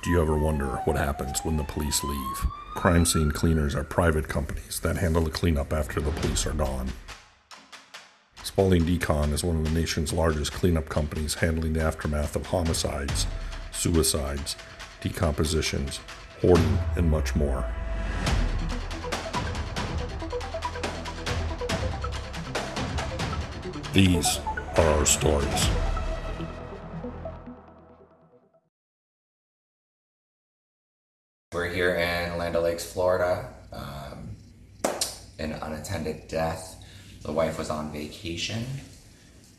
Do you ever wonder what happens when the police leave? Crime scene cleaners are private companies that handle the cleanup after the police are gone. Spaulding Decon is one of the nation's largest cleanup companies handling the aftermath of homicides, suicides, decompositions, hoarding, and much more. These are our stories. We're here in Land O'Lakes, Florida. Um, an unattended death. The wife was on vacation,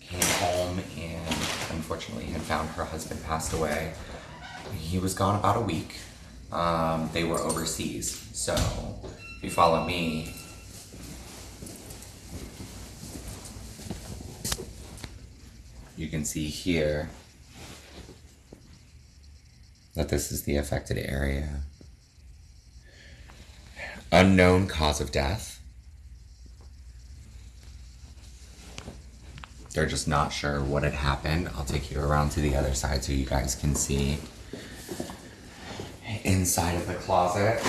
came home, and unfortunately had found her husband passed away. He was gone about a week. Um, they were overseas. So, if you follow me, you can see here that this is the affected area. Unknown cause of death. They're just not sure what had happened. I'll take you around to the other side so you guys can see inside of the closet.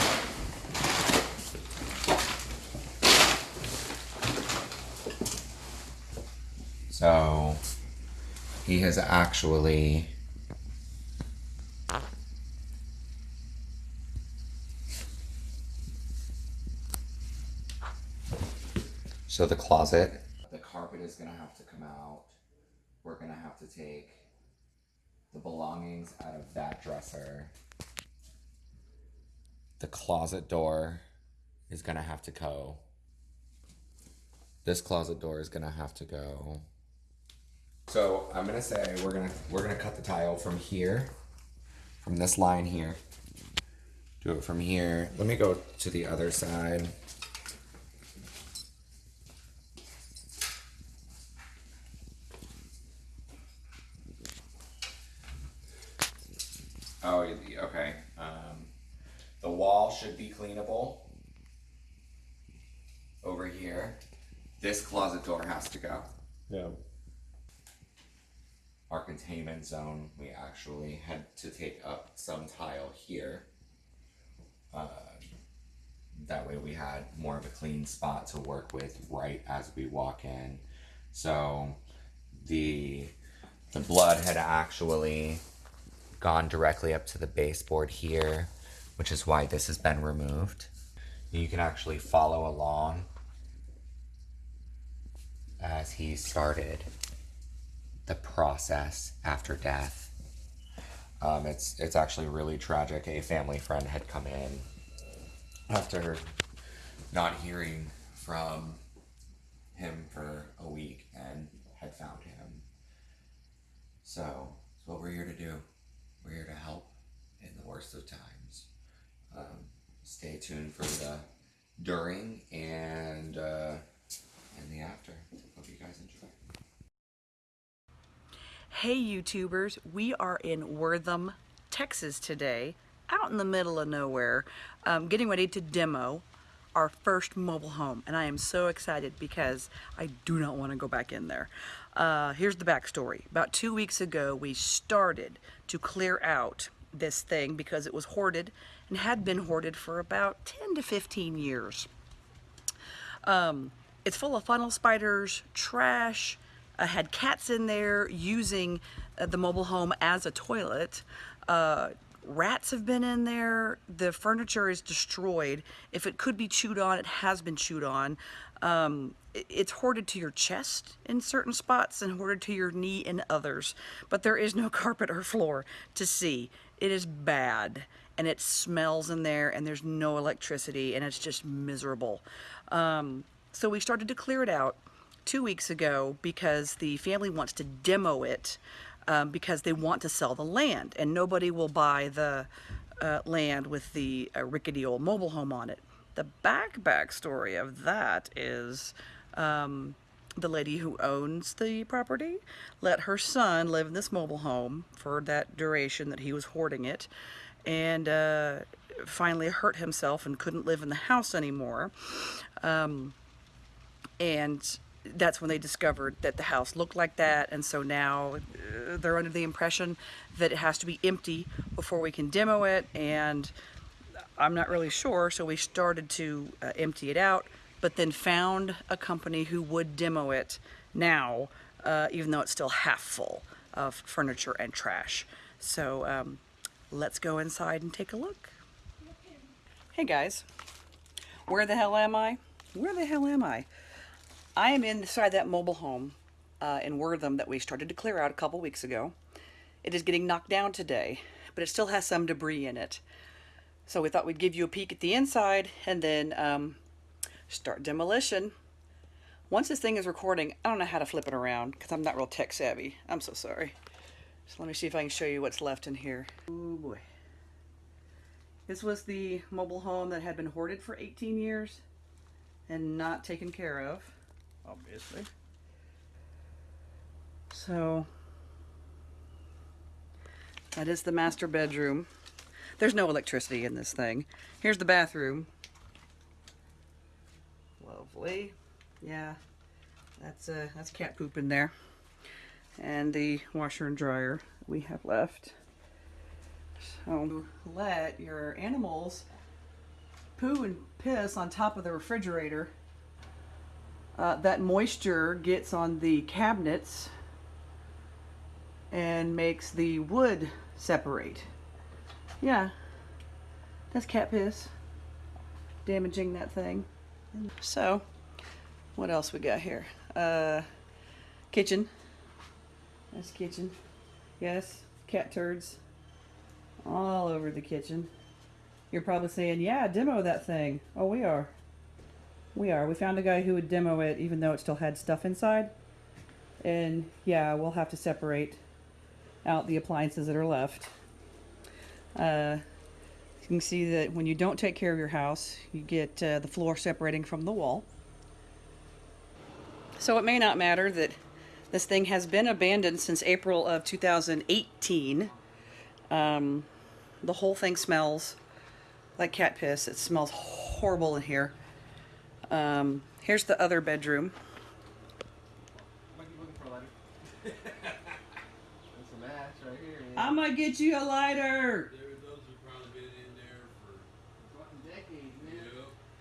So he has actually So the closet, the carpet is gonna have to come out. We're gonna have to take the belongings out of that dresser. The closet door is gonna have to go. This closet door is gonna have to go. So I'm gonna say we're gonna we're gonna cut the tile from here, from this line here. Do it from here. Let me go to the other side. Oh, okay. Um, the wall should be cleanable. Over here. This closet door has to go. Yeah. Our containment zone, we actually had to take up some tile here. Uh, that way we had more of a clean spot to work with right as we walk in. So the the blood had actually gone directly up to the baseboard here, which is why this has been removed. You can actually follow along as he started the process after death. Um, it's it's actually really tragic. A family friend had come in after not hearing from him for a week and had found him. So it's what we're here to do. We're here to help in the worst of times. Um, stay tuned for the during and uh, and the after. Hope you guys enjoy. Hey YouTubers, we are in Wortham, Texas today, out in the middle of nowhere, um, getting ready to demo our first mobile home. And I am so excited because I do not want to go back in there. Uh, here's the backstory. About two weeks ago, we started to clear out this thing because it was hoarded and had been hoarded for about 10 to 15 years. Um, it's full of funnel spiders, trash, uh, had cats in there using uh, the mobile home as a toilet. Uh, rats have been in there. The furniture is destroyed. If it could be chewed on, it has been chewed on. Um, it's hoarded to your chest in certain spots and hoarded to your knee in others. But there is no carpet or floor to see. It is bad and it smells in there and there's no electricity and it's just miserable. Um, so we started to clear it out two weeks ago because the family wants to demo it um, because they want to sell the land and nobody will buy the uh, land with the uh, rickety old mobile home on it. The back backstory of that is um, the lady who owns the property let her son live in this mobile home for that duration that he was hoarding it and uh, finally hurt himself and couldn't live in the house anymore. Um, and that's when they discovered that the house looked like that, and so now uh, they're under the impression that it has to be empty before we can demo it, and I'm not really sure, so we started to uh, empty it out, but then found a company who would demo it now, uh, even though it's still half full of furniture and trash. So um, let's go inside and take a look. Hey guys, where the hell am I? Where the hell am I? I am inside that mobile home uh, in Wortham that we started to clear out a couple weeks ago. It is getting knocked down today, but it still has some debris in it. So we thought we'd give you a peek at the inside and then um, start demolition. Once this thing is recording, I don't know how to flip it around because I'm not real tech savvy. I'm so sorry. So let me see if I can show you what's left in here. Oh boy. This was the mobile home that had been hoarded for 18 years and not taken care of, obviously. So that is the master bedroom. There's no electricity in this thing. Here's the bathroom. Lovely. Yeah, that's uh, that's cat poop in there. And the washer and dryer we have left. So let your animals poo and piss on top of the refrigerator. Uh, that moisture gets on the cabinets and makes the wood separate. Yeah, that's cat piss damaging that thing. So, what else we got here? Uh, kitchen. That's kitchen. Yes, cat turds all over the kitchen. You're probably saying, yeah, demo that thing. Oh, we are. We are. We found a guy who would demo it even though it still had stuff inside. And yeah, we'll have to separate out the appliances that are left. Uh, you can see that when you don't take care of your house, you get uh, the floor separating from the wall. So it may not matter that this thing has been abandoned since April of 2018. Um, the whole thing smells like cat piss. It smells horrible in here. Um, here's the other bedroom. I'm gonna get you a lighter. There, those have probably been in there for Decades, man.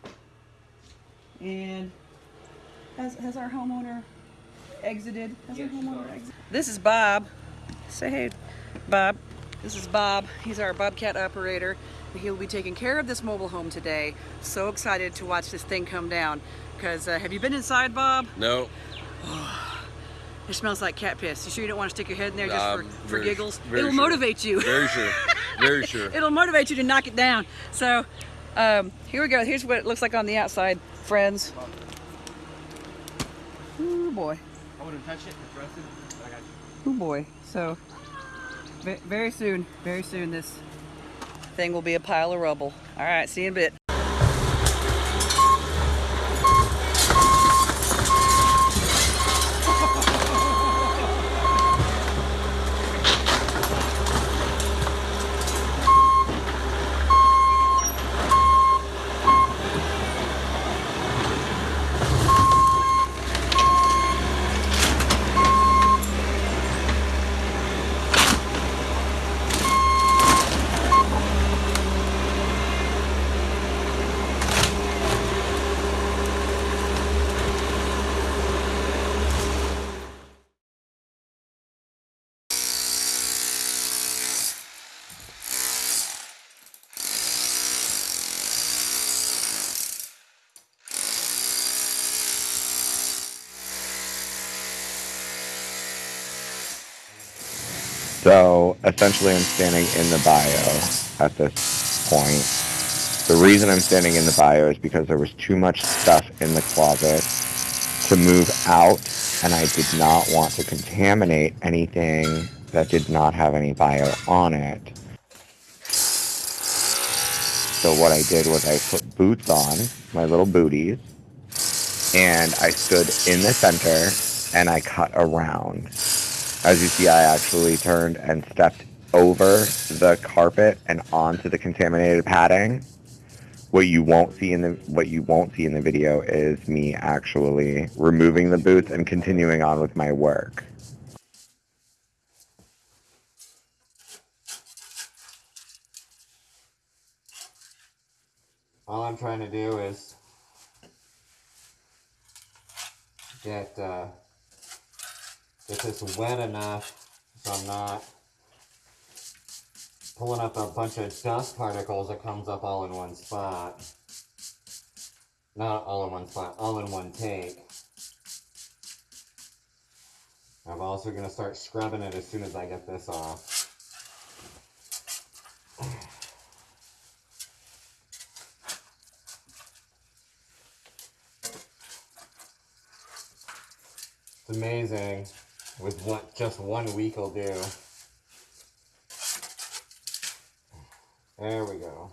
yep. And has, has our homeowner exited? Has our homeowner exited? This is Bob. Say hey, Bob. This is Bob. He's our Bobcat operator. And He'll be taking care of this mobile home today. So excited to watch this thing come down. Because uh, have you been inside, Bob? No, It smells like cat piss. You sure you don't want to stick your head in there just Um, for, for giggles? It'll sure. motivate you. very sure, very sure. It'll motivate you to knock it down. So um, here we go. Here's what it looks like on the outside, friends. Ooh boy. I wouldn't touch it, it's but I got you. Ooh boy. So very soon, very soon, this thing will be a pile of rubble. All right. See you in a bit. So essentially, I'm standing in the bio at this point. The reason I'm standing in the bio is because there was too much stuff in the closet to move out, and I did not want to contaminate anything that did not have any bio on it. So what I did was I put boots on, my little booties, and I stood in the center and I cut around. As you see, I actually turned and stepped over the carpet and onto the contaminated padding, What you won't see in the what you won't see in the video is me actually removing the boots and continuing on with my work. All I'm trying to do is get uh, get this wet enough so I'm not pulling up a bunch of dust particles that comes up all in one spot. Not all in one spot, all in one take. I'm also gonna start scrubbing it as soon as I get this off. It's amazing with what just one week will do. There we go.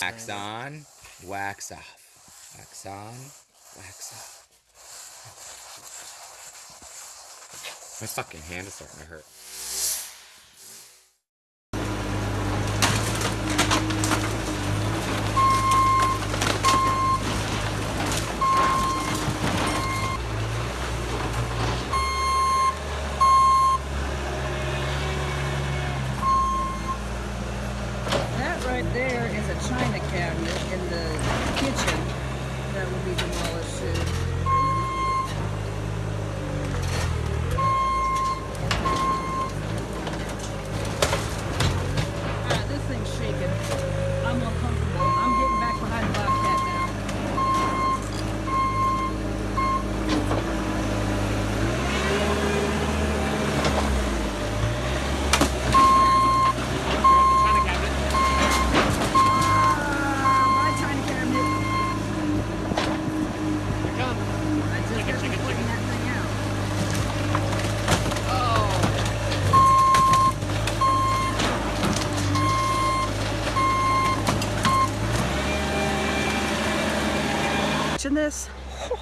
Wax on, wax off. Wax on, wax off. My fucking hand is starting to hurt. That right there is a china cabinet in the kitchen that will be demolished soon. Ah, this thing's shaking. I'm uncomfortable. I'm getting back behind the Bobcat now. China cabinet. Ah, my china cabinet. Here it comes. I just Chicken, got chicken, putting chicken. that thing out. This,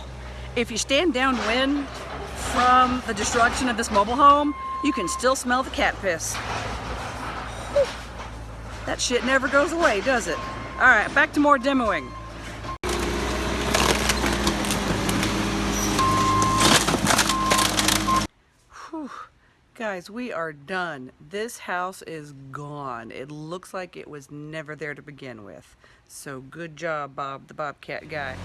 if you stand downwind from the destruction of this mobile home, you can still smell the cat piss. That shit never goes away, does it? All right, back to more demoing. Whew. Guys, we are done. This house is gone. It looks like it was never there to begin with. So good job, Bob, the Bobcat guy.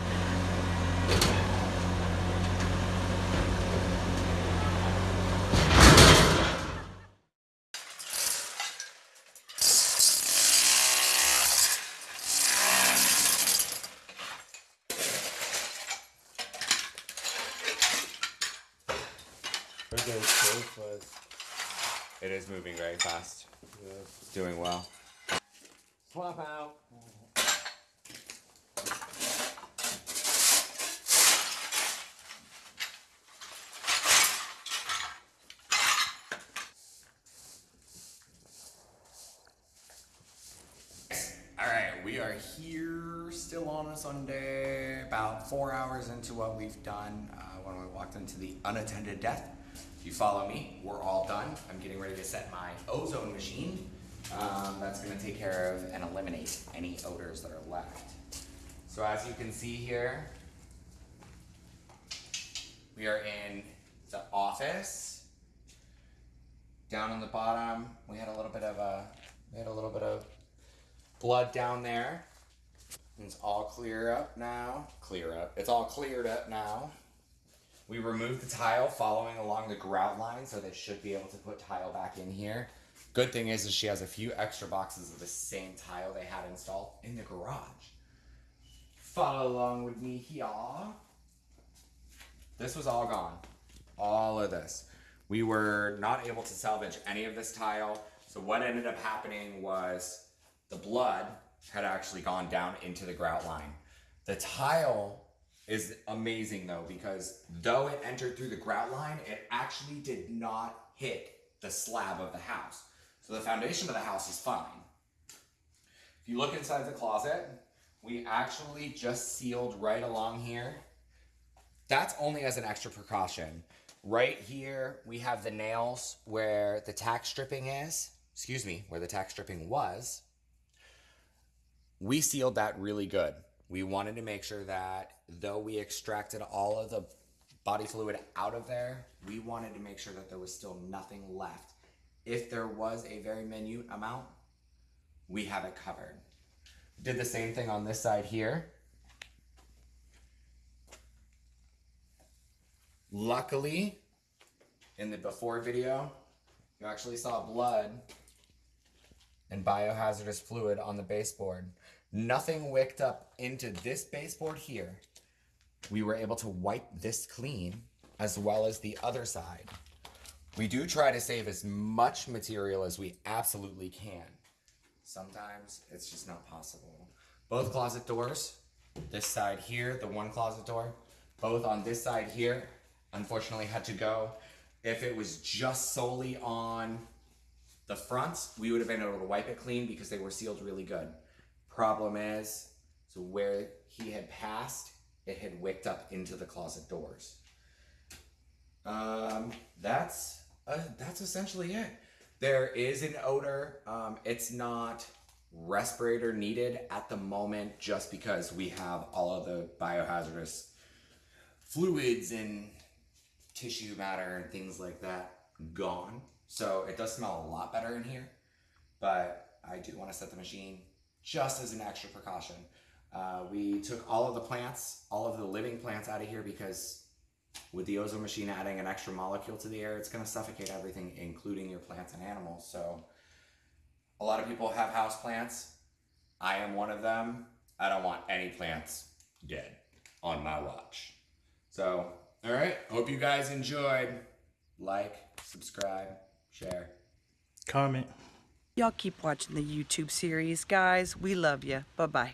Where's those sofas? It is moving very fast. It's doing well. Swap out. All right, we are here still on a Sunday, about four hours into what we've done uh, when we walked into the unattended death. If you follow me, we're all done. I'm getting ready to set my ozone machine. Um, that's going to take care of and eliminate any odors that are left. So as you can see here, we are in the office. Down on the bottom, we had a little bit of a, we had a little bit of blood down there. It's all clear up now. Clear up. It's all cleared up now. We removed the tile following along the grout line, so they should be able to put tile back in here. Good thing is, is she has a few extra boxes of the same tile they had installed in the garage. Follow along with me here. This was all gone. All of this. We were not able to salvage any of this tile. So what ended up happening was the blood had actually gone down into the grout line. The tile is amazing though because though it entered through the grout line, it actually did not hit the slab of the house. So the foundation of the house is fine. If you look inside the closet, we actually just sealed right along here. That's only as an extra precaution. Right here, we have the nails where the tack stripping is. Excuse me, where the tack stripping was. We sealed that really good. We wanted to make sure that though we extracted all of the body fluid out of there, we wanted to make sure that there was still nothing left. If there was a very minute amount, we have it covered. Did the same thing on this side here. Luckily, in the before video, you actually saw blood and biohazardous fluid on the baseboard. Nothing wicked up into this baseboard here. We were able to wipe this clean as well as the other side. We do try to save as much material as we absolutely can. Sometimes it's just not possible. Both closet doors, this side here, the one closet door, both on this side here, unfortunately had to go. If it was just solely on the fronts, we would have been able to wipe it clean because they were sealed really good. Problem is, so where he had passed, it had wicked up into the closet doors. Um, that's uh, that's essentially it. There is an odor. Um, it's not respirator needed at the moment, just because we have all of the biohazardous fluids and tissue matter and things like that gone. So it does smell a lot better in here, but I do want to set the machine just as an extra precaution. Uh, we took all of the plants, all of the living plants out of here because with the ozone machine adding an extra molecule to the air, it's going to suffocate everything, including your plants and animals. So a lot of people have house plants. I am one of them. I don't want any plants dead on my watch. So, all right. Hope you guys enjoyed. Like, subscribe, share. Comment. Y'all keep watching the YouTube series, guys. We love you. Bye bye.